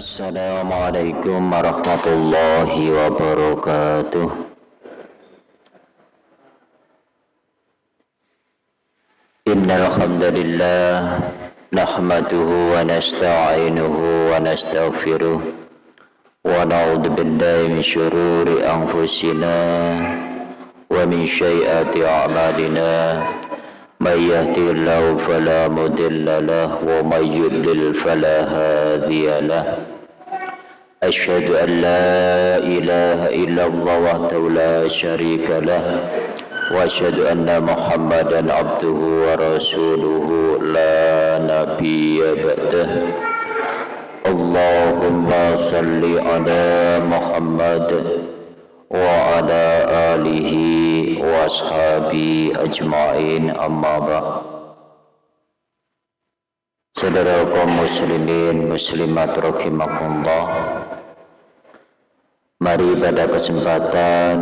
Assalamualaikum warahmatullahi wabarakatuh. Innal hamdalillah nahmaduhu wa nasta'inuhu wa nastaghfiruh wa na'udzu billahi min syururi anfusina wa min syai'ati a'malina. من يهدي الله فلا مضل له ومن يضلل فلا هادي له. أشهد أن لا إله إلا الله وحده لا شريك له وأشهد أن محمدا عبده ورسوله لا نبي بعده. اللهم صل على محمد وعلى آله وأصحابه أجمعين أما بعد Saudara kaum muslimin muslimat rahimakumullah Mari pada kesempatan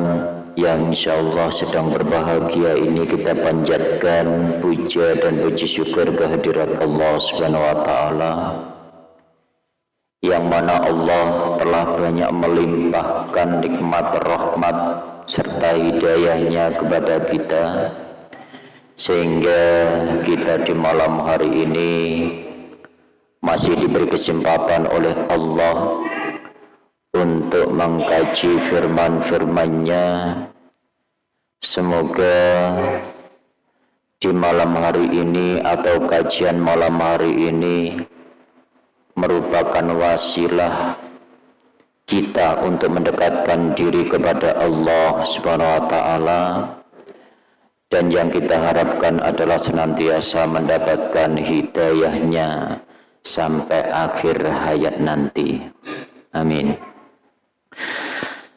yang insya Allah sedang berbahagia ini kita panjatkan puja dan puji syukur kehadirat Allah Subhanahu wa taala yang mana Allah telah banyak melimpahkan nikmat rahmat serta hidayahnya kepada kita sehingga kita di malam hari ini masih diberi kesempatan oleh Allah untuk mengkaji firman-firmannya. Semoga di malam hari ini atau kajian malam hari ini merupakan wasilah kita untuk mendekatkan diri kepada Allah Subhanahu wa taala dan yang kita harapkan adalah senantiasa mendapatkan hidayahnya sampai akhir hayat nanti. Amin.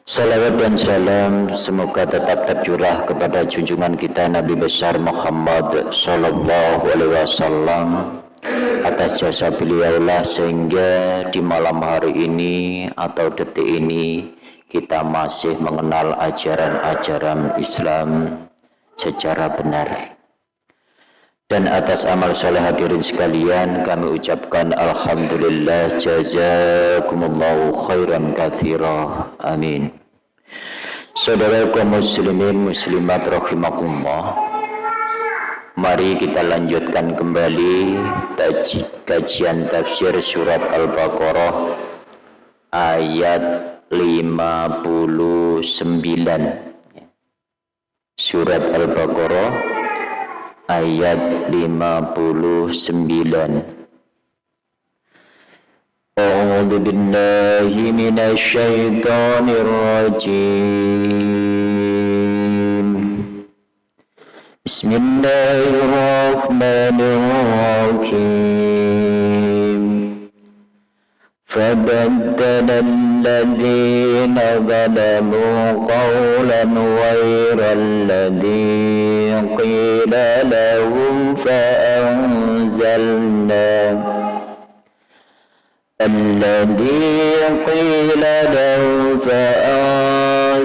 Salawat dan salam semoga tetap tercurah kepada junjungan kita Nabi besar Muhammad Sallallahu Alaihi Wasallam atas jasa beliaulah sehingga di malam hari ini atau detik ini kita masih mengenal ajaran-ajaran Islam secara benar. Dan atas amal soleh hadirin sekalian kami ucapkan Alhamdulillah jazakumullahu khairan kathira amin. Saudara kaum muslimin muslimat rahimakumullah Mari kita lanjutkan kembali kajian tafsir surat Al-Baqarah ayat 59. Surat Al-Baqarah ayat 59. A'udzu billahi minasy syaithanir rajim. بسم الله الرحمن الرحيم. فبدل الذين ظلموا قولا غير الذي قيل لهم فأنزلنا الذي قيل لهم فأنزلنا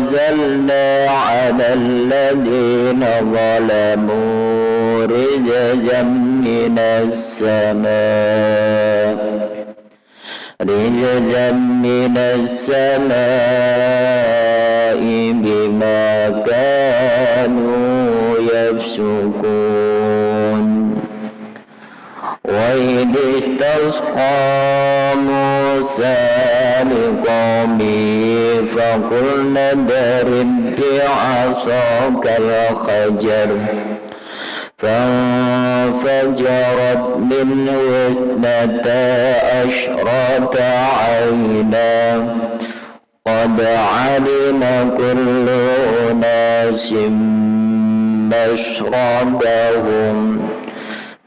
على الذين ظلموا رجزا من السماء. رجزا من السماء بما كانوا يفسقون. وإذ استسقى موسى لقومه فقلنا اضرب بعصاك الحجر فانفجرت منه اثنتا عشرة عينا. قد علم كل أناس مشربهم.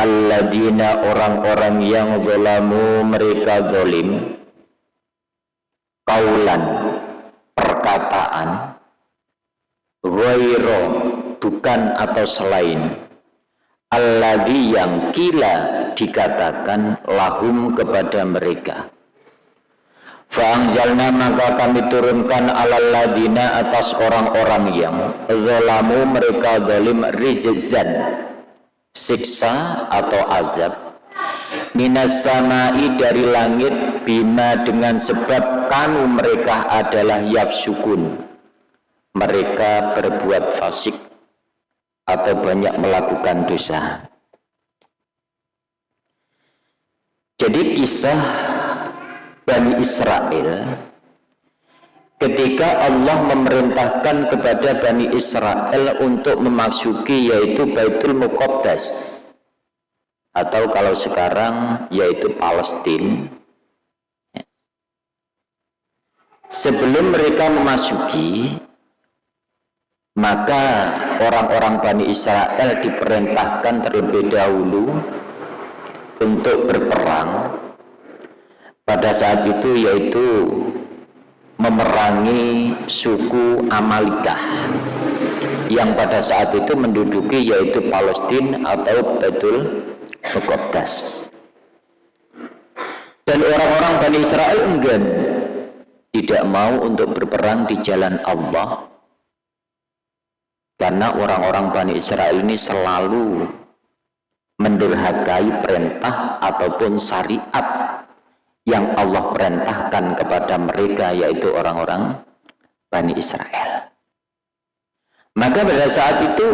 Alladina orang-orang yang zolamu mereka zolim kaulan perkataan. Ghairo bukan atau selain. Alladhi yang kila dikatakan lahum kepada mereka. Fa'angjalna maka kami turunkan alal ladina atas orang-orang yang zalamu mereka zalim rizzan siksa atau azab. Minas samai dari langit bima dengan sebab kanu mereka adalah yafsukun. Mereka berbuat fasik atau banyak melakukan dosa. Jadi kisah Bani Israel ketika Allah memerintahkan kepada Bani Israel untuk memasuki yaitu Baitul Muqaddas. Atau kalau sekarang yaitu Palestina sebelum mereka memasuki maka orang-orang Bani Israel diperintahkan terlebih dahulu untuk berperang. Pada saat itu yaitu memerangi suku Amalikah yang pada saat itu menduduki yaitu Palestina atau Betul Muqaddas dan orang-orang Bani Israel enggan tidak mau untuk berperang di jalan Allah karena orang-orang Bani Israel ini selalu mendurhakai perintah ataupun syariat yang Allah perintahkan kepada mereka yaitu orang-orang Bani Israel. Maka pada saat itu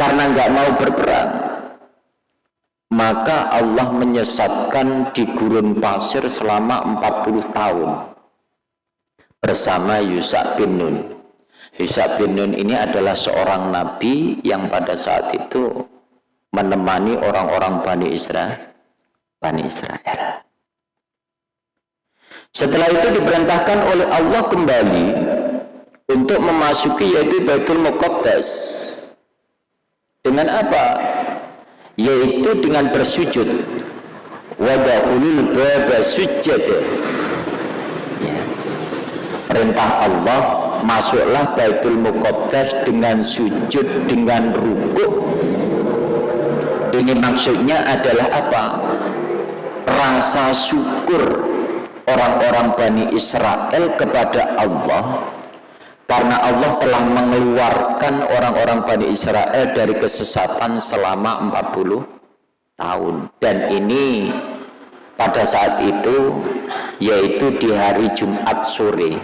karena nggak mau berperang maka Allah menyesatkan di gurun pasir selama 40 tahun bersama Yusa bin Nun. Yusa bin Nun ini adalah seorang nabi yang pada saat itu menemani orang-orang Bani Israel Bani Israel. Setelah itu diperintahkan oleh Allah kembali untuk memasuki yaitu Baitul Muqaddas. Dengan apa? Yaitu dengan bersujud. Wadahulul baba sujud. Ya. Perintah Allah masuklah Baitul Muqaddas dengan sujud dengan rukuk. Ini maksudnya adalah apa? Rasa syukur orang-orang Bani Israel kepada Allah karena Allah telah mengeluarkan orang-orang Bani Israel dari kesesatan selama 40 tahun. Dan ini pada saat itu yaitu di hari Jumat sore.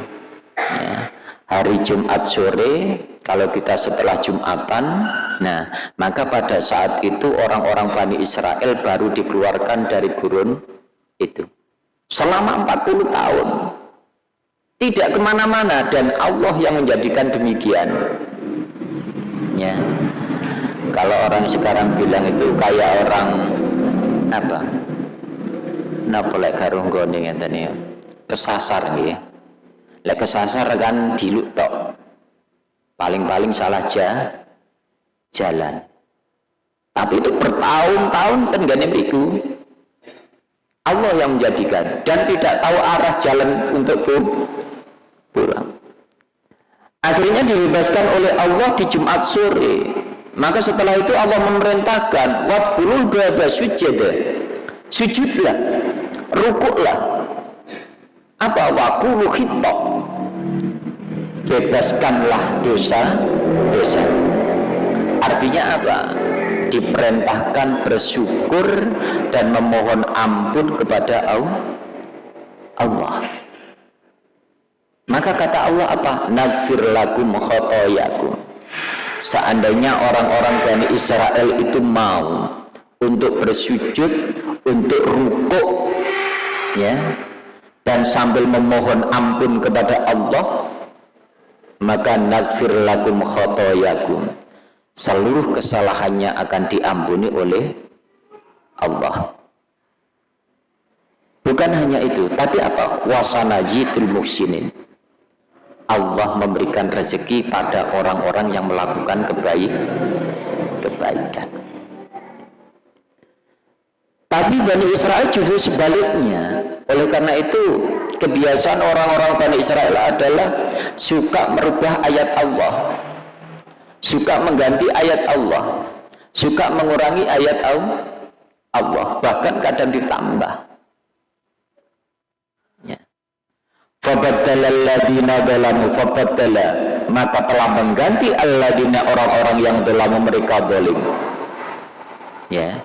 Ya, hari Jumat sore kalau kita setelah Jumatan nah maka pada saat itu orang-orang Bani Israel baru dikeluarkan dari gurun itu. Selama 40 tahun. Tidak ke mana-mana dan Allah yang menjadikan demikian. Ya. Kalau orang sekarang bilang itu kayak orang apa? Napa lek garung gone ngeten ya. Kesasar kesasar kan diluk tok paling-paling salah ja, jalan. Tapi itu bertahun-tahun kan gak Allah yang menjadikan dan tidak tahu arah jalan untuk pulang. Akhirnya dibebaskan oleh Allah di Jumat sore. Maka setelah itu Allah memerintahkan watfulul baba sujud sujudlah rukuklah. Apa? Wakulu khitah bebaskanlah dosa-dosa artinya apa? Diperintahkan bersyukur dan memohon ampun kepada Allah. Maka kata Allah apa? Nagfir lakum khotoyakum. Seandainya orang-orang Bani Israel itu mau untuk bersujud untuk rukuk ya dan sambil memohon ampun kepada Allah maka nakfir lakum khotoyakum seluruh kesalahannya akan diampuni oleh Allah. Bukan hanya itu tapi apa? Wasanajitul muhsinin. Allah memberikan rezeki pada orang-orang yang melakukan kebaik kebaikan. Tapi Bani Israel justru sebaliknya. Oleh karena itu kebiasaan orang-orang Bani Israel adalah suka merubah ayat Allah. Suka mengganti ayat Allah. Suka mengurangi ayat Allah. Bahkan kadang ditambah. Ya. maka telah mengganti alladina orang-orang yang telah mereka dolim ya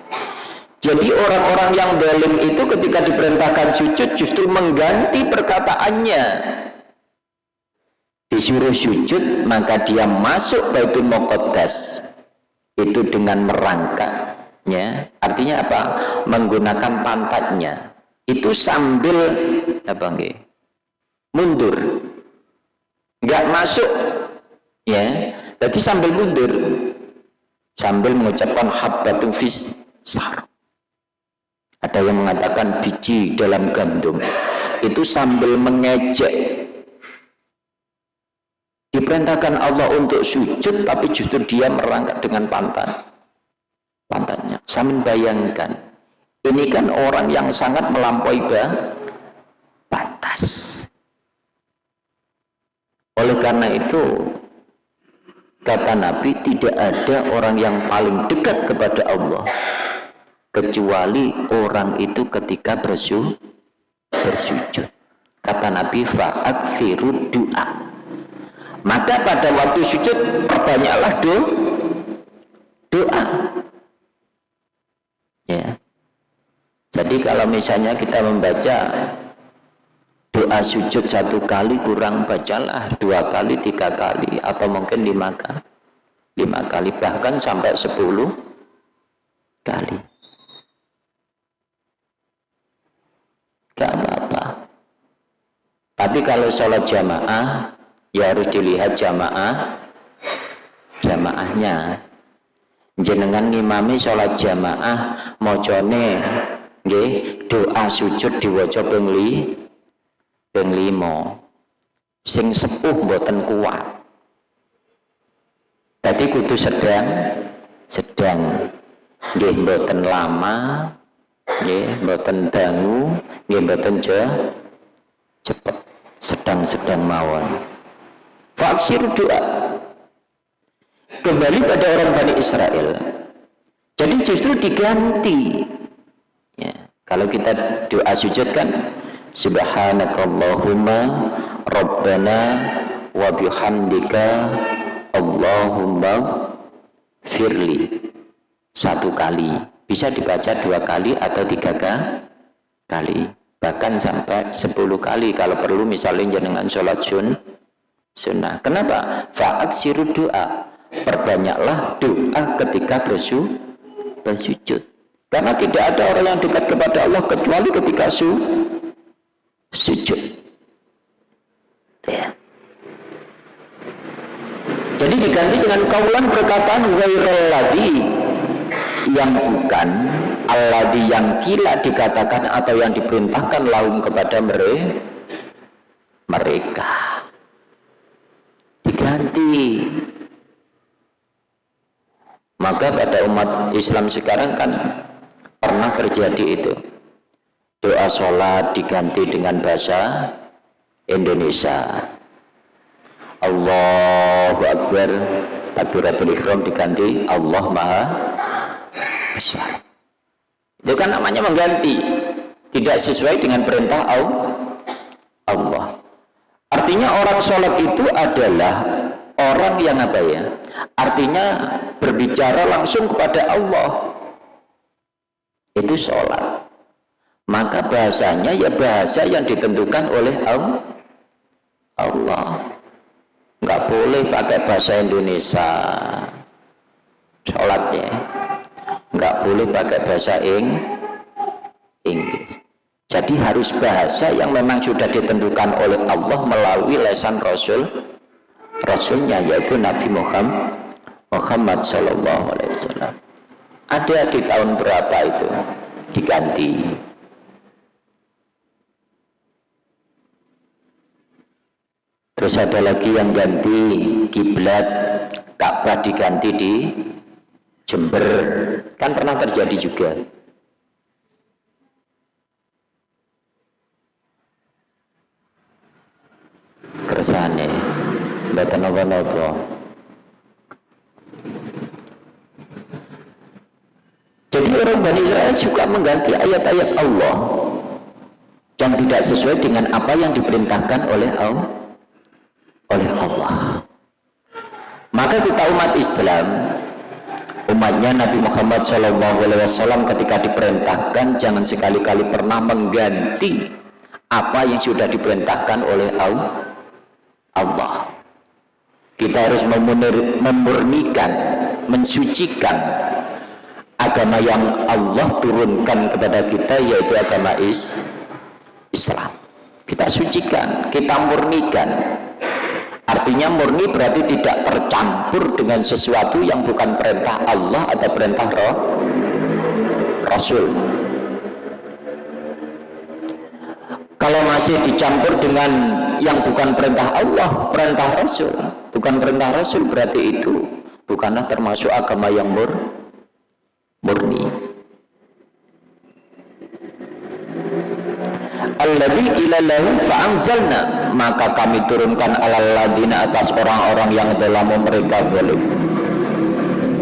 jadi orang-orang yang dolim itu ketika diperintahkan sujud justru mengganti perkataannya. Disuruh sujud maka dia masuk Baitul Muqaddas itu dengan merangkak ya artinya apa? Menggunakan pantatnya. Itu sambil apa enggak mundur. Nggak masuk. Ya. Jadi sambil mundur. Sambil mengucapkan habbatun fis sar ada yang mengatakan biji dalam gandum. Itu sambil mengejek. Diperintahkan Allah untuk sujud tapi justru dia merangkak dengan pantat. Pantatnya. Saya membayangkan ini kan orang yang sangat melampaui batas. Oleh karena itu kata Nabi tidak ada orang yang paling dekat kepada Allah kecuali orang itu ketika bersujud. Kata Nabi fa'akfiru du'a. Maka pada waktu sujud perbanyaklah do, doa. Ya. Jadi kalau misalnya kita membaca doa sujud satu kali kurang bacalah dua kali tiga kali atau mungkin lima kali lima kali bahkan sampai sepuluh kali gak apa-apa. Tapi kalau sholat jamaah ya harus dilihat jamaah jamaahnya. Jenengan ngimami sholat jamaah mojone nggih doa sujud diwaca ping li ping limo sing sepuh mboten kuat. Tadi kudu sedang sedang. Nggih mboten lama nggih mboten dangu nggih mboten cepet sedang-sedang mawon. Faksir doa. Kembali pada orang Bani Israel. Jadi justru diganti. Ya, kalau kita doa sujud kan subhanakallahumma rabbana wa bihamdika Allahumma firli. Satu kali bisa dibaca dua kali atau tiga kali bahkan sampai sepuluh kali kalau perlu misalnya dengan sholat sun sunnah. Kenapa? siru doa. Perbanyaklah doa ketika bersu, bersujud. Karena tidak ada orang yang dekat kepada Allah kecuali ketika su, sujud. Ya. Jadi diganti dengan kaulan perkataan lagi yang bukan alladhi yang kila dikatakan atau yang diperintahkan laum kepada mereka. Diganti. Maka pada umat Islam sekarang kan pernah terjadi itu. Doa sholat diganti dengan bahasa Indonesia. Allahu Akbar. Takbiratul ikhram diganti. Allah Maha Besar itu kan namanya mengganti tidak sesuai dengan perintah Allah Artinya orang sholat itu adalah orang yang apa ya? Artinya berbicara langsung kepada Allah. Itu sholat. Maka bahasanya ya bahasa yang ditentukan oleh Allah. Nggak boleh pakai bahasa Indonesia. Sholatnya. Nggak boleh pakai bahasa Inggris. Jadi harus bahasa yang memang sudah ditentukan oleh Allah melalui lesan Rasul Rasulnya yaitu Nabi Muhammad Muhammad Sallallahu Alaihi Wasallam. Ada di tahun berapa itu diganti? Terus ada lagi yang ganti kiblat Ka'bah diganti di Jember. Kan pernah terjadi juga. kersane mboten napa-napa jadi orang Bani Israel suka mengganti ayat-ayat Allah yang tidak sesuai dengan apa yang diperintahkan oleh Allah oleh Allah maka kita umat Islam umatnya Nabi Muhammad SAW ketika diperintahkan jangan sekali-kali pernah mengganti apa yang sudah diperintahkan oleh Allah. Kita harus memurnikan mensucikan agama yang Allah turunkan kepada kita yaitu agama is Islam. Kita sucikan, kita murnikan artinya murni berarti tidak tercampur dengan sesuatu yang bukan perintah Allah atau perintah roh Rasul. Kalau masih dicampur dengan yang bukan perintah Allah perintah Rasul. Bukan perintah Rasul berarti itu bukanlah termasuk agama yang mur murni alladhi qila lahum fa'anzalna. Maka kami turunkan alal ladina atas orang-orang yang telah mereka zalim.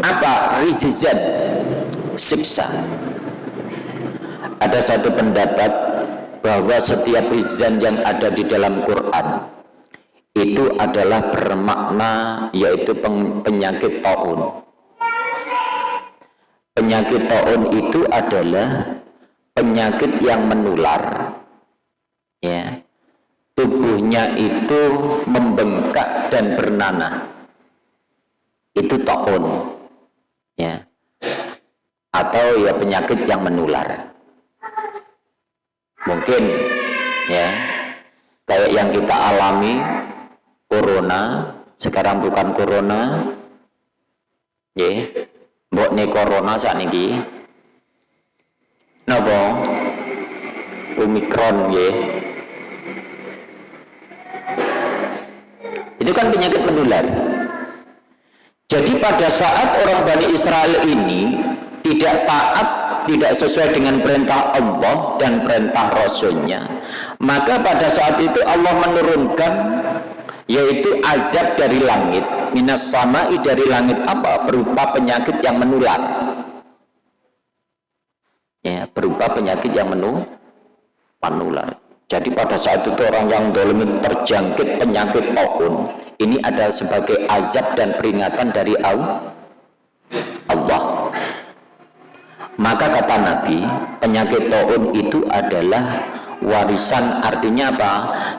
Apa? Rizizan siksa. Ada satu pendapat bahwa setiap rizan yang ada di dalam Quran itu adalah bermakna yaitu penyakit taun. Penyakit taun itu adalah penyakit yang menular ya. Tubuhnya itu membengkak dan bernanah. Itu taun. Ya. Atau ya penyakit yang menular. Mungkin ya. Kayak yang kita alami corona. Sekarang bukan corona. Ya. Mbok nih corona saat ini napa? Omikron ya itu kan penyakit menular. Jadi pada saat orang Bani Israel ini tidak taat tidak sesuai dengan perintah Allah dan perintah Rasulnya maka pada saat itu Allah menurunkan yaitu azab dari langit minas samai dari langit apa? Berupa penyakit yang menular. Ya berupa penyakit yang menu menular jadi pada saat itu orang yang dolim terjangkit penyakit taun ini ada sebagai azab dan peringatan dari Allah. Maka kata Nabi penyakit taun itu adalah warisan artinya apa?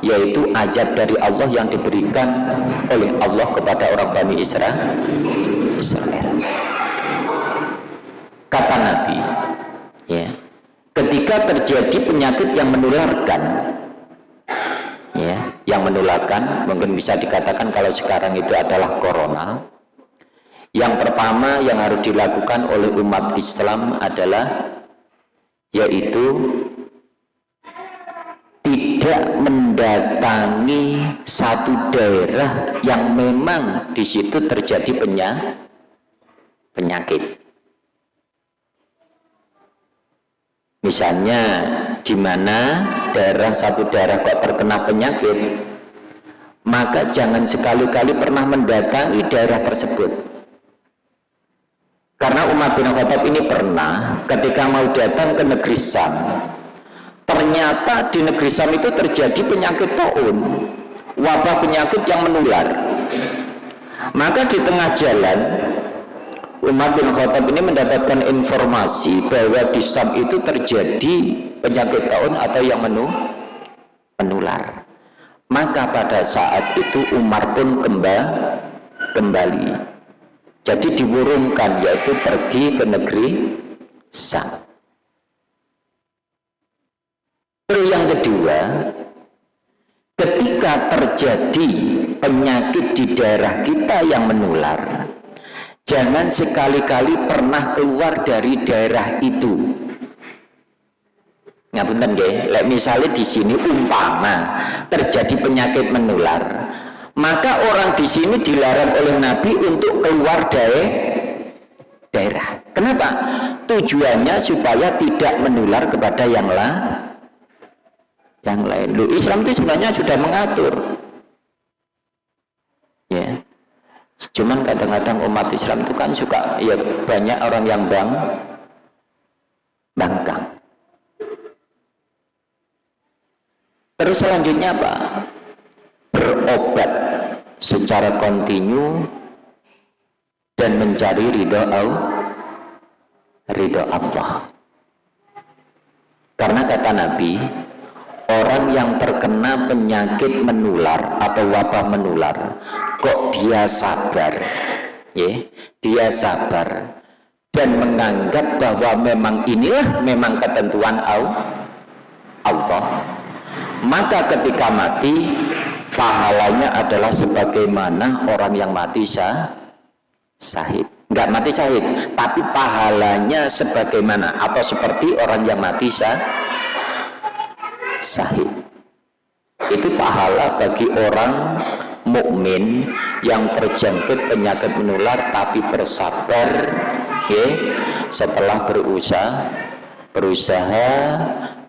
Yaitu azab dari Allah yang diberikan oleh Allah kepada orang Bani Israel Israel. Kata Nabi ya ketika terjadi penyakit yang menularkan. Ya yang menularkan mungkin bisa dikatakan kalau sekarang itu adalah corona. Yang pertama yang harus dilakukan oleh umat Islam adalah yaitu tidak mendatangi satu daerah yang memang di situ terjadi penyakit misalnya di mana daerah satu daerah kok terkena penyakit maka jangan sekali-kali pernah mendatangi daerah tersebut. Karena Umar bin Khattab ini pernah ketika mau datang ke negeri Sam ternyata di negeri Sam itu terjadi penyakit taun wabah penyakit yang menular. Maka di tengah jalan Umar bin Khattab ini mendapatkan informasi bahwa di Sam itu terjadi penyakit tahun atau yang menu, menular. Maka pada saat itu Umar pun kembali, kembali. Jadi diburungkan yaitu pergi ke negeri Sam. Terus yang kedua, ketika terjadi penyakit di daerah kita yang menular, jangan sekali-kali pernah keluar dari daerah itu. Ngapunten nggih. Lek misalnya di sini umpama terjadi penyakit menular maka orang di sini dilarang oleh Nabi untuk keluar dari daerah. Kenapa? Tujuannya supaya tidak menular kepada yang lain yang lain. Loh, Islam itu sebenarnya sudah mengatur cuman kadang-kadang umat Islam itu kan suka ya banyak orang yang bang bangkang. Terus selanjutnya apa? Berobat secara kontinu dan mencari ridho Allah ridho Allah. Karena kata Nabi orang yang terkena penyakit menular atau wabah menular. Kok dia sabar? Ya dia sabar dan menganggap bahwa memang inilah memang ketentuan Allah. Maka ketika mati pahalanya adalah sebagaimana orang yang mati sah, sahid. Enggak mati syahid tapi pahalanya sebagaimana atau seperti orang yang mati sah, sahid itu pahala bagi orang mukmin yang terjangkit penyakit menular tapi bersabar ya, setelah berusaha berusaha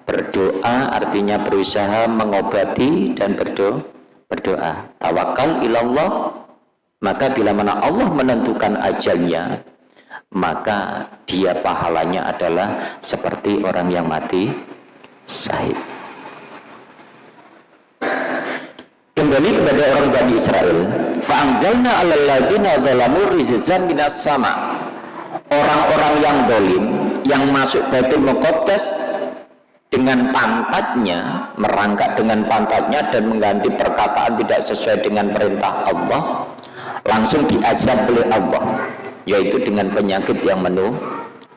berdoa artinya berusaha mengobati dan berdoa berdoa. Tawakal ilallah. Maka bila mana Allah menentukan ajalnya maka dia pahalanya adalah seperti orang yang mati sahid kembali kepada orang Bani Israel fa'anjalna alal ladina zalamu rizzan minas sama. Orang-orang yang dolim yang masuk Baitul Muqaddas dengan pantatnya merangkak dengan pantatnya dan mengganti perkataan tidak sesuai dengan perintah Allah langsung diazab oleh Allah yaitu dengan penyakit yang menu,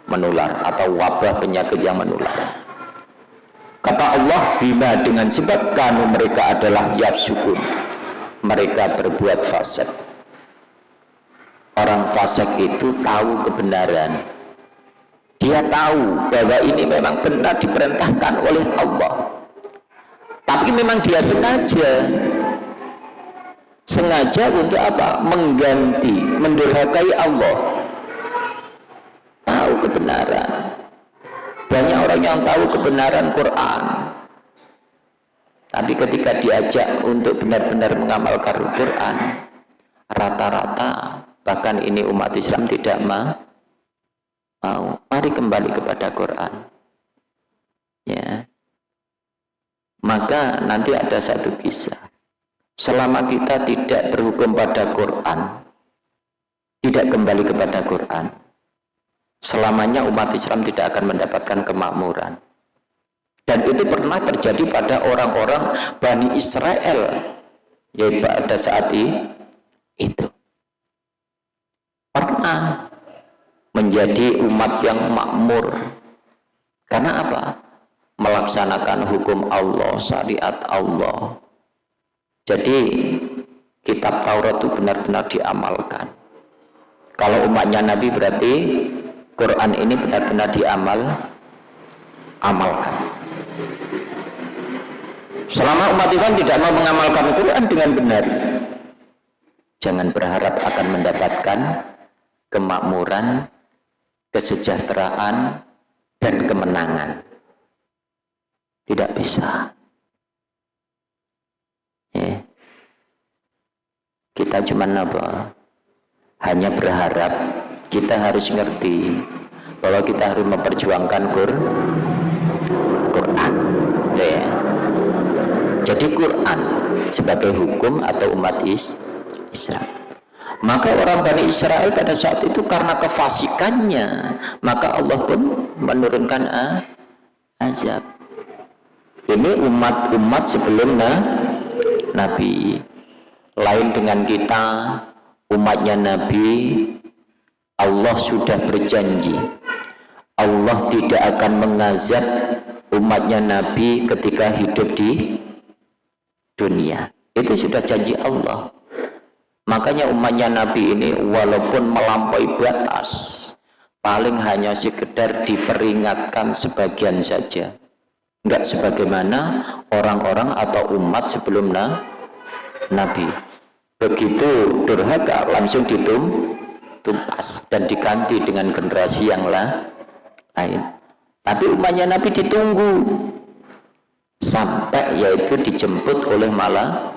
menular atau wabah penyakit yang menular kata Allah bima dengan sebab kanu mereka adalah yafsukun. Mereka berbuat fasik. Orang fasik itu tahu kebenaran. Dia tahu bahwa ini memang benar diperintahkan oleh Allah. Tapi memang dia sengaja. Sengaja untuk apa? mengganti, mendurhakai Allah. Tahu kebenaran banyak orang yang tahu kebenaran Quran. Tapi ketika diajak untuk benar-benar mengamalkan Quran rata-rata bahkan ini umat Islam tidak mau. Mari kembali kepada Quran. Ya. Maka nanti ada satu kisah. Selama kita tidak berhukum pada Quran tidak kembali kepada Quran selamanya umat Islam tidak akan mendapatkan kemakmuran. Dan itu pernah terjadi pada orang-orang Bani Israel yaitu pada saat itu. Pernah menjadi umat yang makmur. Karena apa? melaksanakan hukum Allah syariat Allah. Jadi kitab Taurat itu benar-benar diamalkan. Kalau umatnya Nabi berarti Quran ini benar-benar diamal amalkan. Selama umat Islam tidak mau mengamalkan Quran dengan benar jangan berharap akan mendapatkan kemakmuran kesejahteraan dan kemenangan. Tidak bisa. Ya. kita cuma apa? Hanya berharap kita harus ngerti bahwa kita harus memperjuangkan Quran. Ya. jadi Quran sebagai hukum atau umat Islam maka orang Bani Israel pada saat itu karena kefasikannya maka Allah pun menurunkan azab. Ini umat-umat sebelum Nabi. Lain dengan kita umatnya Nabi Allah sudah berjanji. Allah tidak akan mengazab umatnya Nabi ketika hidup di dunia. Itu sudah janji Allah. Makanya umatnya Nabi ini walaupun melampaui batas paling hanya sekedar diperingatkan sebagian saja. Enggak sebagaimana orang-orang atau umat sebelum na Nabi. Begitu durhaka langsung ditum tumpas dan diganti dengan generasi yang lain. Tapi umatnya Nabi ditunggu sampai yaitu dijemput oleh malah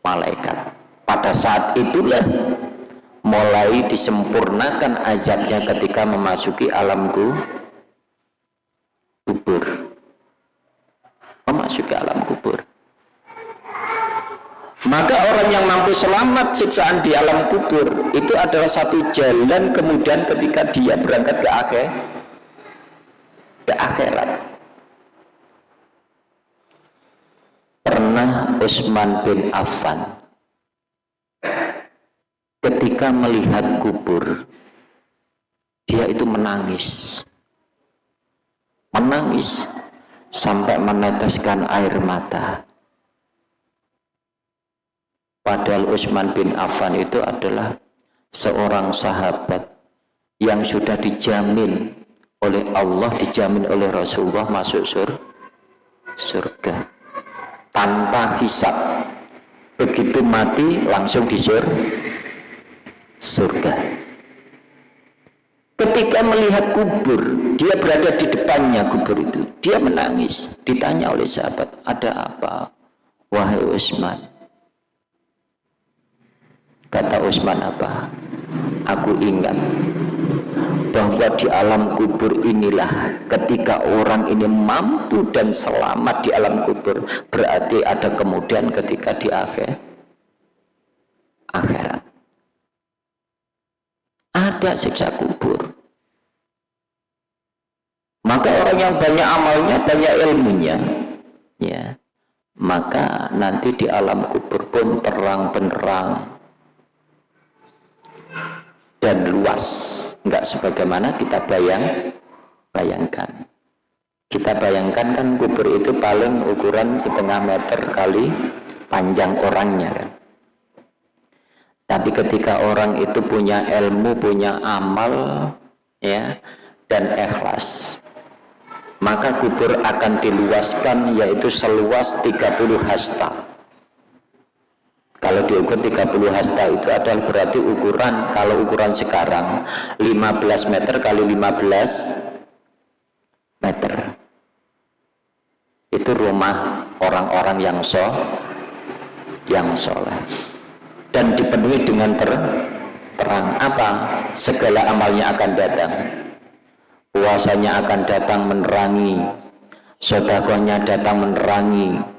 malaikat. Pada saat itulah mulai disempurnakan azabnya ketika memasuki alam kubur. Memasuki alam kubur maka orang yang mampu selamat siksaan di alam kubur itu adalah satu jalan kemudian ketika dia berangkat ke akhir ke akhirat. Pernah Utsman bin Affan ketika melihat kubur dia itu menangis. Menangis sampai meneteskan air mata Padahal Utsman bin Affan itu adalah seorang sahabat yang sudah dijamin oleh Allah, dijamin oleh Rasulullah masuk sur surga tanpa hisap. Begitu mati langsung di sur surga. Ketika melihat kubur, dia berada di depannya kubur itu. Dia menangis. Ditanya oleh sahabat, ada apa? Wahai Utsman, Kata Utsman apa? Aku ingat. Bahwa di alam kubur inilah ketika orang ini mampu dan selamat di alam kubur berarti ada kemudian ketika di akhir. Akhirat. Ada siksa kubur. Maka orang yang banyak amalnya banyak ilmunya ya maka nanti di alam kubur pun terang benerang dan luas. Enggak sebagaimana kita bayang bayangkan. Kita bayangkan kan kubur itu paling ukuran setengah meter kali panjang orangnya kan. Tapi ketika orang itu punya ilmu punya amal ya dan ikhlas maka kubur akan diluaskan yaitu seluas 30 hasta kalau diukur 30 hasta itu adalah berarti ukuran kalau ukuran sekarang 15 meter kali 15 meter. Itu rumah orang-orang yang so yang soleh. Dan dipenuhi dengan ter, terang. Apa? Segala amalnya akan datang. Puasanya akan datang menerangi. Sodakohnya datang menerangi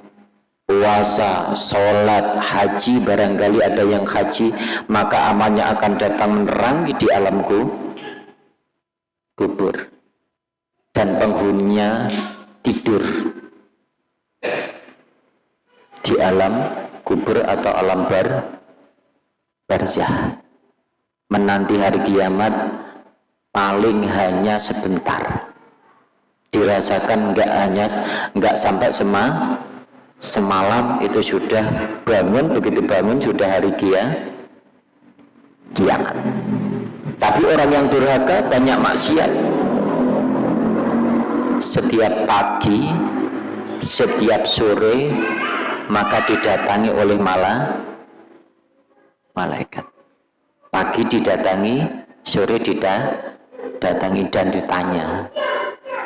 puasa, sholat, haji barangkali ada yang haji maka amalnya akan datang menerangi di alamku kubur. Dan penghuninya tidur di alam kubur atau alam bar barzah. Menanti hari kiamat paling hanya sebentar. Dirasakan enggak hanya enggak sampai semua semalam itu sudah bangun begitu bangun sudah hari kia kiamat. Tapi orang yang durhaka banyak maksiat. Setiap pagi setiap sore maka didatangi oleh malah malaikat. Pagi didatangi sore didatangi dan ditanya.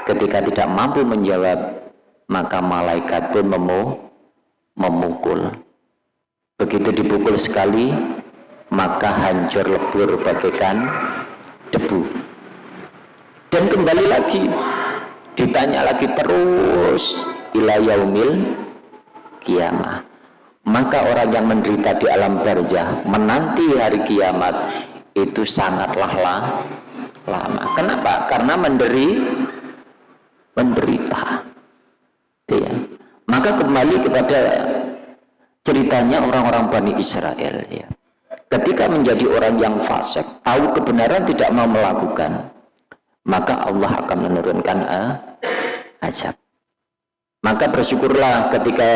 Ketika tidak mampu menjawab maka malaikat pun memu memukul. Begitu dipukul sekali maka hancur lebur bagaikan debu. Dan kembali lagi ditanya lagi terus ila yaumil kiamah. Maka orang yang menderita di alam barzah menanti hari kiamat itu sangatlah lama. Kenapa? karena menderi menderita ya. maka kembali kepada ceritanya orang-orang Bani Israel ya. ketika menjadi orang yang fasik tahu kebenaran tidak mau melakukan maka Allah akan menurunkan uh, azab maka bersyukurlah ketika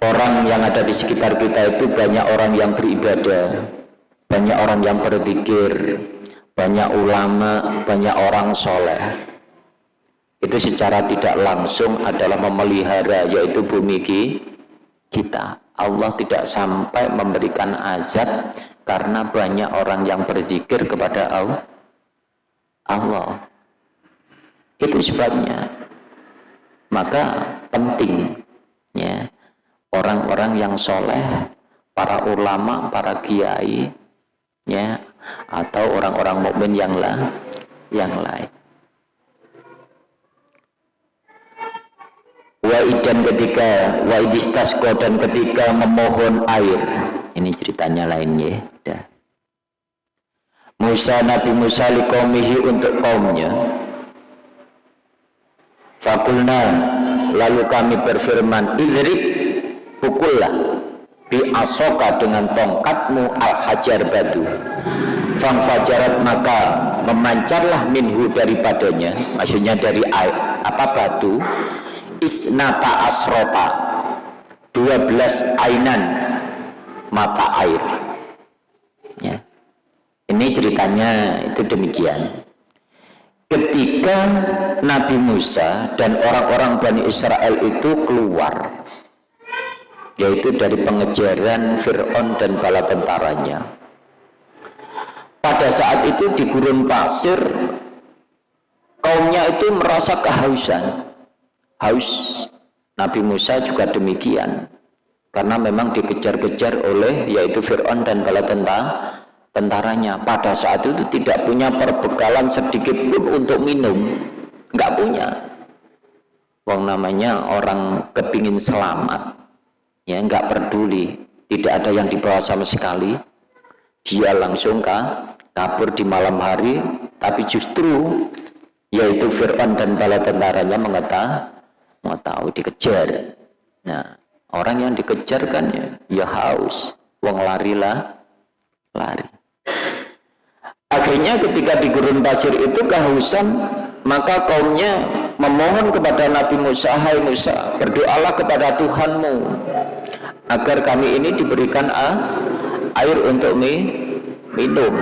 orang yang ada di sekitar kita itu banyak orang yang beribadah banyak orang yang berzikir banyak ulama, banyak orang soleh itu secara tidak langsung adalah memelihara yaitu bumi kita. Allah tidak sampai memberikan azab karena banyak orang yang berzikir kepada Allah. Itu sebabnya. Maka penting ya orang-orang yang soleh para ulama, para kiai ya atau orang-orang mukmin yang lah yang lain Waidan ketika waidistasko dan ketika memohon air. Ini ceritanya lainnya dah. Musa Nabi Musa likomihi untuk kaumnya. Fakulna lalu kami berfirman idrib pukullah bi asoka dengan tongkatmu al hajar batu fang fajarat maka memancarlah minhu daripadanya maksudnya dari air apa batu isnata asrota. 12 ainan mata air. Ya. Ini ceritanya itu demikian. Ketika Nabi Musa dan orang-orang Bani Israel itu keluar yaitu dari pengejaran Fir'aun dan bala tentaranya. Pada saat itu di gurun pasir kaumnya itu merasa kehausan haus. Nabi Musa juga demikian. Karena memang dikejar-kejar oleh yaitu Fir'aun dan bala tentara tentaranya. Pada saat itu tidak punya perbekalan sedikit pun untuk minum. Nggak punya. Wong namanya orang kepingin selamat. Ya nggak peduli. Tidak ada yang dibawa sama sekali. Dia langsung kah, kabur di malam hari. Tapi justru yaitu Fir'aun dan bala tentaranya mengetahui tahu dikejar? Nah orang yang dikejar kan ya, ya haus. Wong larilah lari. Akhirnya ketika di gurun pasir itu kehausan maka kaumnya memohon kepada Nabi Musa hai Musa berdoalah kepada Tuhanmu agar kami ini diberikan air untuk minum.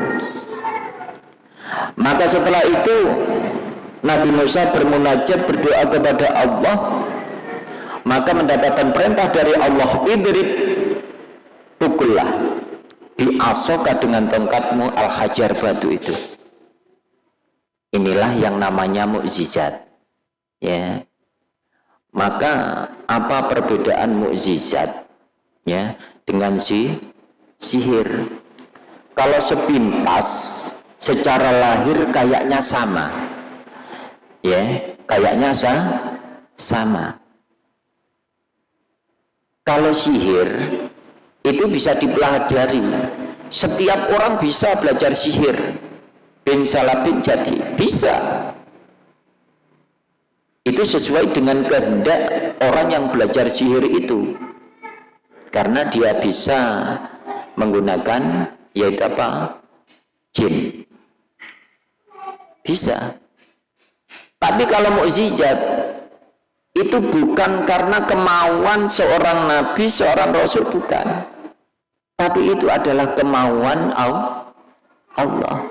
Maka setelah itu Nabi Musa bermunajat berdoa kepada Allah maka mendapatkan perintah dari Allah idrib pukullah diasoka dengan tongkatmu al-hajar batu itu. Inilah yang namanya mukjizat. Ya. Maka apa perbedaan mukjizat? Ya dengan si sihir. Kalau sepintas secara lahir kayaknya sama ya kayaknya sa sama. Kalau sihir itu bisa dipelajari. Setiap orang bisa belajar sihir. Bin salabin jadi bisa. Itu sesuai dengan kehendak orang yang belajar sihir itu. Karena dia bisa menggunakan yaitu apa? Jin. Bisa tapi kalau mukjizat itu bukan karena kemauan seorang nabi seorang rasul bukan tapi itu adalah kemauan Allah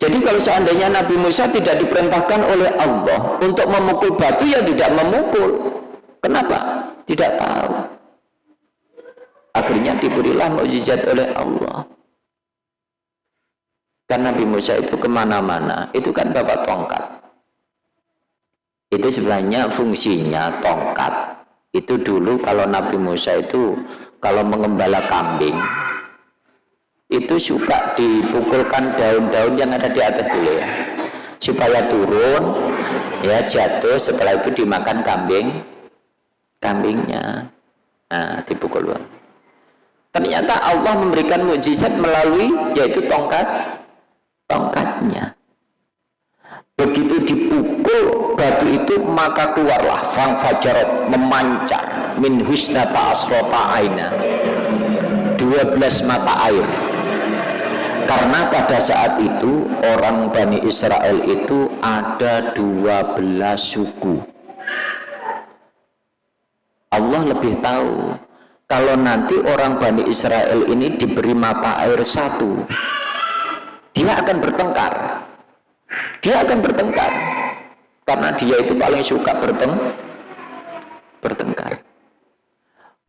jadi kalau seandainya Nabi Musa tidak diperintahkan oleh Allah untuk memukul batu, ya tidak memukul. Kenapa? Tidak tahu. Akhirnya diberilah mukjizat oleh Allah. Karena Nabi Musa itu ke mana-mana, itu kan bapak tongkat. Itu sebenarnya fungsinya tongkat. Itu dulu kalau Nabi Musa itu kalau mengembala kambing, itu suka dipukulkan daun-daun yang ada di atas dulu ya supaya turun ya jatuh setelah itu dimakan kambing kambingnya nah dipukul ternyata Allah memberikan mukjizat melalui yaitu tongkat tongkatnya. Begitu dipukul batu itu maka keluarlah fang fajarat memancar min husnata asrota aina. 12 mata air. Karena pada saat itu orang Bani Israel itu ada 12 suku. Allah lebih tahu kalau nanti orang Bani Israel ini diberi mata air satu dia akan bertengkar. Dia akan bertengkar. Karena dia itu paling suka berteng bertengkar.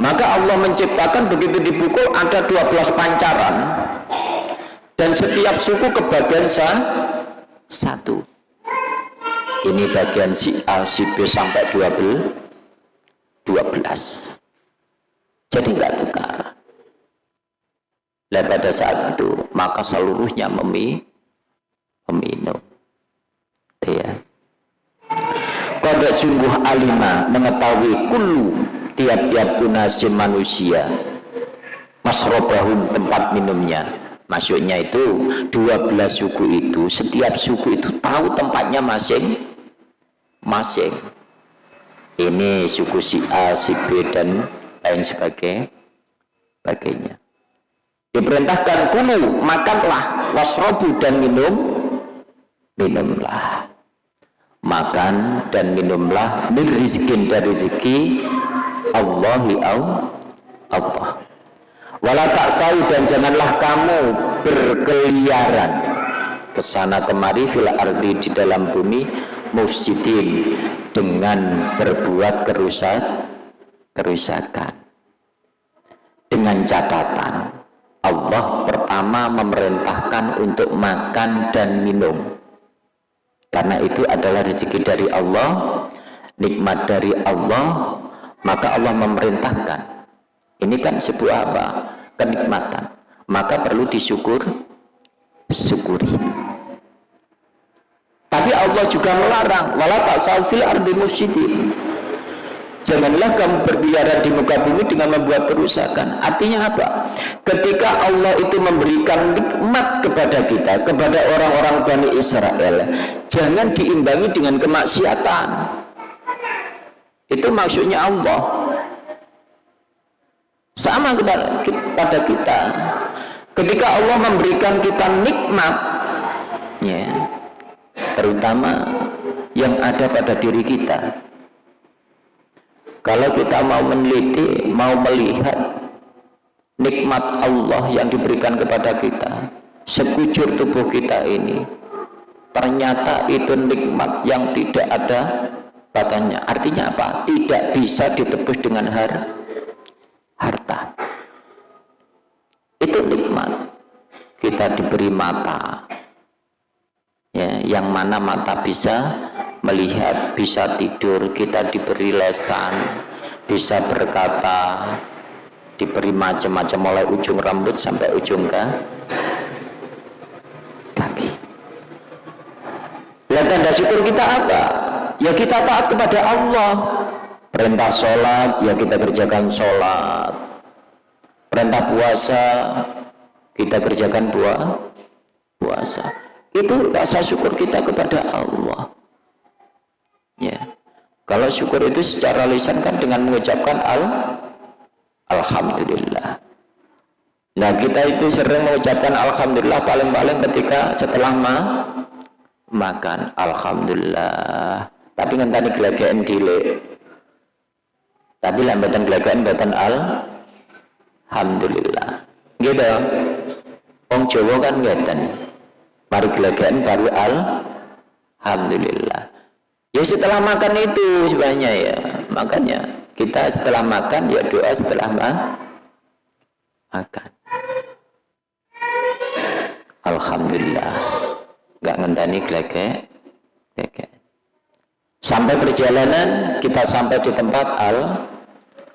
Maka Allah menciptakan begitu dipukul ada 12 pancaran. Dan setiap suku kebagian sah, satu. Ini bagian si A, si B sampai 12 12 jadi enggak tukar dan pada saat itu maka seluruhnya memi meminum. Ya pada sungguh alima mengetahui kulu tiap-tiap unasim manusia masrobahum tempat minumnya. Maksudnya itu 12 suku itu setiap suku itu tahu tempatnya masing masing. Ini suku si A, si B dan lain sebagainya diperintahkan kulu makanlah wasrobu dan minum. Minumlah. Makan dan minumlah min rizkin dari rezeki Allahi Allah. Wala taksau dan janganlah kamu berkeliaran ke sana kemari fil ardi di dalam bumi mufsidin dengan berbuat kerusak kerusakan dengan catatan Allah pertama memerintahkan untuk makan dan minum. Karena itu adalah rezeki dari Allah nikmat dari Allah maka Allah memerintahkan. Ini kan sebuah apa? kenikmatan. Maka perlu disyukur syukuri. Tapi Allah juga melarang wala tak fil ardi mufsidin Janganlah kamu berbiara di muka bumi dengan membuat kerusakan. Artinya apa? Ketika Allah itu memberikan nikmat kepada kita, kepada orang-orang Bani Israel, jangan diimbangi dengan kemaksiatan. Itu maksudnya Allah. Sama kepada kita. Ketika Allah memberikan kita nikmat, ya, terutama yang ada pada diri kita, kalau kita mau meneliti, mau melihat nikmat Allah yang diberikan kepada kita, sekujur tubuh kita ini, ternyata itu nikmat yang tidak ada batasnya. Artinya apa? Tidak bisa ditebus dengan har harta. Itu nikmat. Kita diberi mata, ya, yang mana mata bisa melihat, bisa tidur, kita diberi lesan, bisa berkata, diberi macam-macam mulai ujung rambut sampai ujung ke kaki. Lihat tanda syukur kita apa? Ya kita taat kepada Allah. Perintah sholat, ya kita kerjakan sholat. Perintah puasa, kita kerjakan puasa. Itu rasa syukur kita kepada Allah. Ya. Kalau syukur itu secara lisan kan dengan mengucapkan al alhamdulillah. Nah kita itu sering mengucapkan alhamdulillah paling-paling ketika setelah ma makan. Alhamdulillah. Tapi kan tadi gelagaan dile tapi lambatan gelagaan batan al alhamdulillah. Gitu. Wong Jawa kan ngeten mari gelagaan baru al alhamdulillah Ya setelah makan itu sebenarnya ya. Makanya kita setelah makan ya doa setelah ma makan. Alhamdulillah. Enggak ngenteni gleke. Gleke. Sampai perjalanan kita sampai di tempat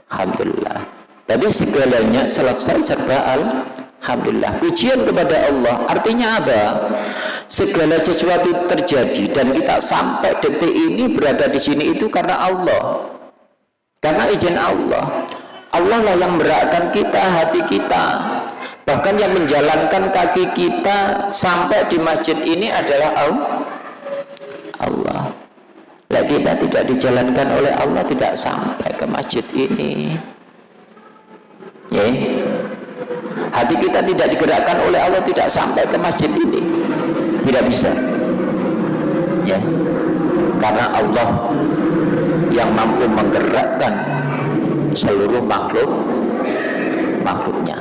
Alhamdulillah. Tadi segalanya selesai serba Alhamdulillah. Pujian kepada Allah. Artinya apa? segala sesuatu terjadi dan kita sampai detik ini berada di sini itu karena Allah karena izin Allah Allah lah yang beratkan kita hati kita bahkan yang menjalankan kaki kita sampai di masjid ini adalah Allah lah kita tidak dijalankan oleh Allah tidak sampai ke masjid ini ya hati kita tidak digerakkan oleh Allah tidak sampai ke masjid ini. Tidak bisa. Ya. Karena Allah yang mampu menggerakkan seluruh makhluk makhluknya.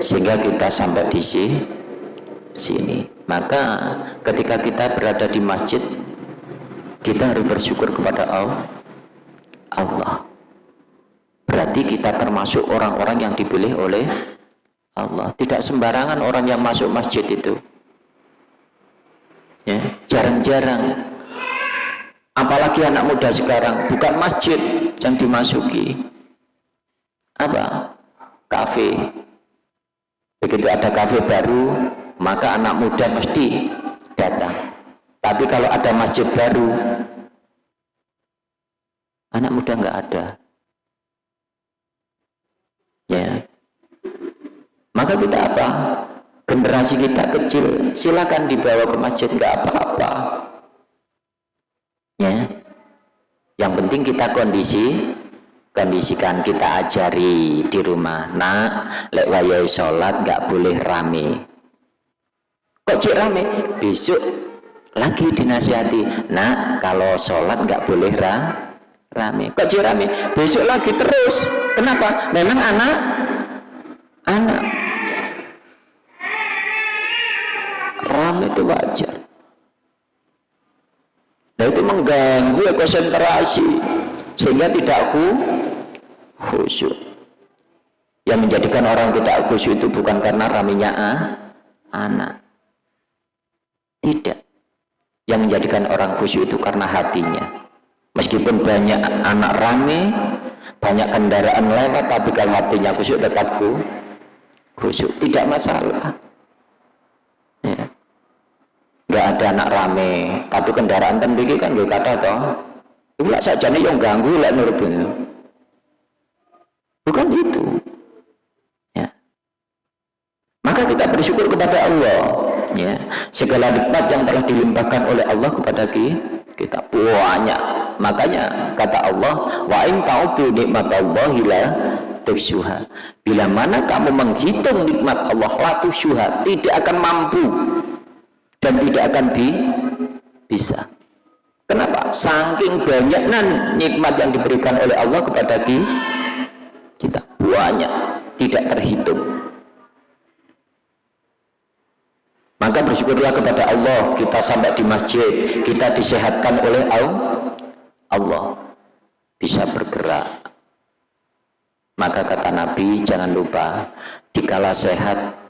Sehingga kita sampai di sini. Maka ketika kita berada di masjid kita harus bersyukur kepada Allah berarti kita termasuk orang-orang yang dipilih oleh Allah. Tidak sembarangan orang yang masuk masjid itu. Ya jarang-jarang. Apalagi anak muda sekarang bukan masjid yang dimasuki. Apa? Kafe. Begitu ada kafe baru maka anak muda mesti datang. Tapi kalau ada masjid baru anak muda nggak ada ya. Maka kita apa? Generasi kita kecil silakan dibawa ke masjid nggak apa-apa. Ya. Yang penting kita kondisi kondisikan kita ajari di rumah. Nak lek wayai sholat nggak boleh rame. Kok cik rame? Besok lagi dinasihati. Nak kalau sholat nggak boleh ra rame. Kok cik rame? Besok lagi terus. Kenapa? Memang anak? Anak. Rame itu wajar. Nah itu mengganggu konsentrasi. Sehingga tidak khusyuk. Yang menjadikan orang tidak khusyuk itu bukan karena raminya ah, anak. Tidak. Yang menjadikan orang khusyuk itu karena hatinya meskipun banyak anak rame banyak kendaraan lewat tapi kalau hatinya khusyuk tetap khusyuk tidak masalah. Ya. nggak ada anak rame. Tapi kendaraan kan kan gak kata toh. Itu saja nih yang ganggu lah menurutnya bukan itu. Ya. Maka kita bersyukur kepada Allah. Ya. Segala nikmat yang telah dilimpahkan oleh Allah kepada kita. Banyak makanya kata Allah wa in ta'udu nikmatallahi la tusyuha bila mana kamu menghitung nikmat Allah la tusyuha tidak akan mampu dan tidak akan di, bisa. Kenapa? saking banyaknya nikmat yang diberikan oleh Allah kepada kita kita. Banyak tidak terhitung. Maka bersyukurlah kepada Allah kita sampai di masjid kita disehatkan oleh Allah bisa bergerak. Maka kata Nabi jangan lupa dikala sehat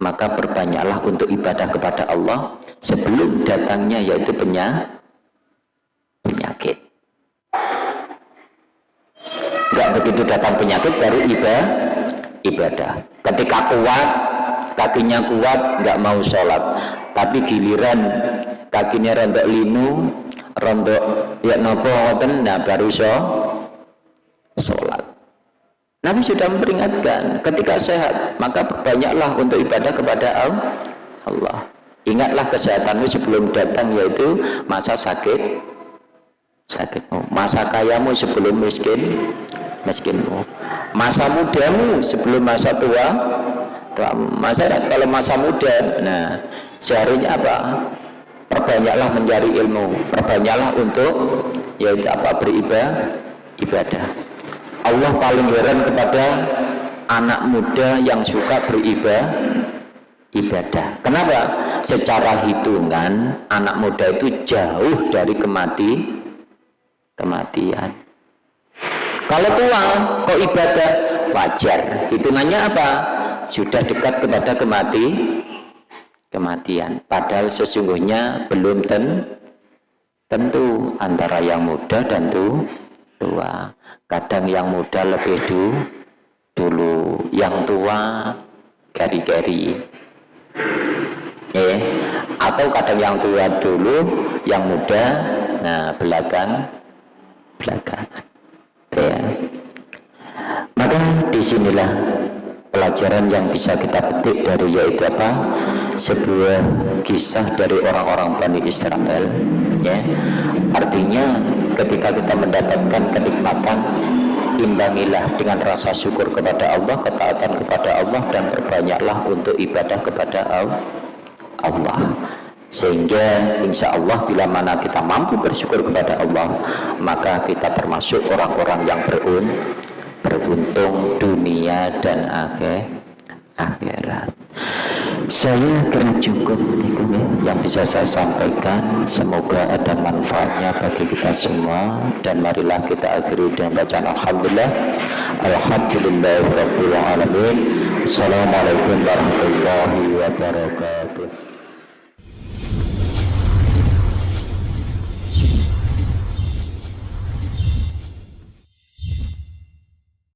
maka berbanyaklah untuk ibadah kepada Allah sebelum datangnya yaitu penyakit. Nggak begitu datang penyakit baru ibadah. Ketika kuat kakinya kuat nggak mau sholat. Tapi giliran kakinya rontok linu rontok ya nopo nah baru so sholat. Nabi sudah memperingatkan ketika sehat maka banyaklah untuk ibadah kepada Allah. Ingatlah kesehatanmu sebelum datang yaitu masa sakit. Sakitmu masa kayamu sebelum miskin miskinmu. Masa mudamu sebelum masa tua masa kalau masa muda nah seharinya apa perbanyaklah mencari ilmu. Perbanyaklah untuk yaitu apa beribadah ibadah. Allah paling heran kepada anak muda yang suka beribadah ibadah. Kenapa? Secara hitungan anak muda itu jauh dari kemati kematian. Kalau tua kok ibadah? Wajar. Hitungannya apa? Sudah dekat kepada kemati kematian. Padahal sesungguhnya belum ten, tentu antara yang muda dan tu, tua. Kadang yang muda lebih du, dulu. Yang tua gari-gari. Eh atau kadang yang tua dulu yang muda nah belakang belakang. Ya. maka di sinilah pelajaran yang bisa kita petik dari yaitu apa? Sebuah kisah dari orang-orang Bani Israel ya. Artinya ketika kita mendapatkan kenikmatan imbangilah dengan rasa syukur kepada Allah ketaatan kepada Allah dan berbanyaklah untuk ibadah kepada Allah. Sehingga insya Allah bila mana kita mampu bersyukur kepada Allah maka kita termasuk orang-orang yang berun beruntung dunia dan akhir akhirat. Saya kira cukup yang bisa saya sampaikan semoga ada manfaatnya bagi kita semua. Dan marilah kita akhiri dengan bacaan Alhamdulillah. Alhamdulillah Assalamualaikum warahmatullahi wabarakatuh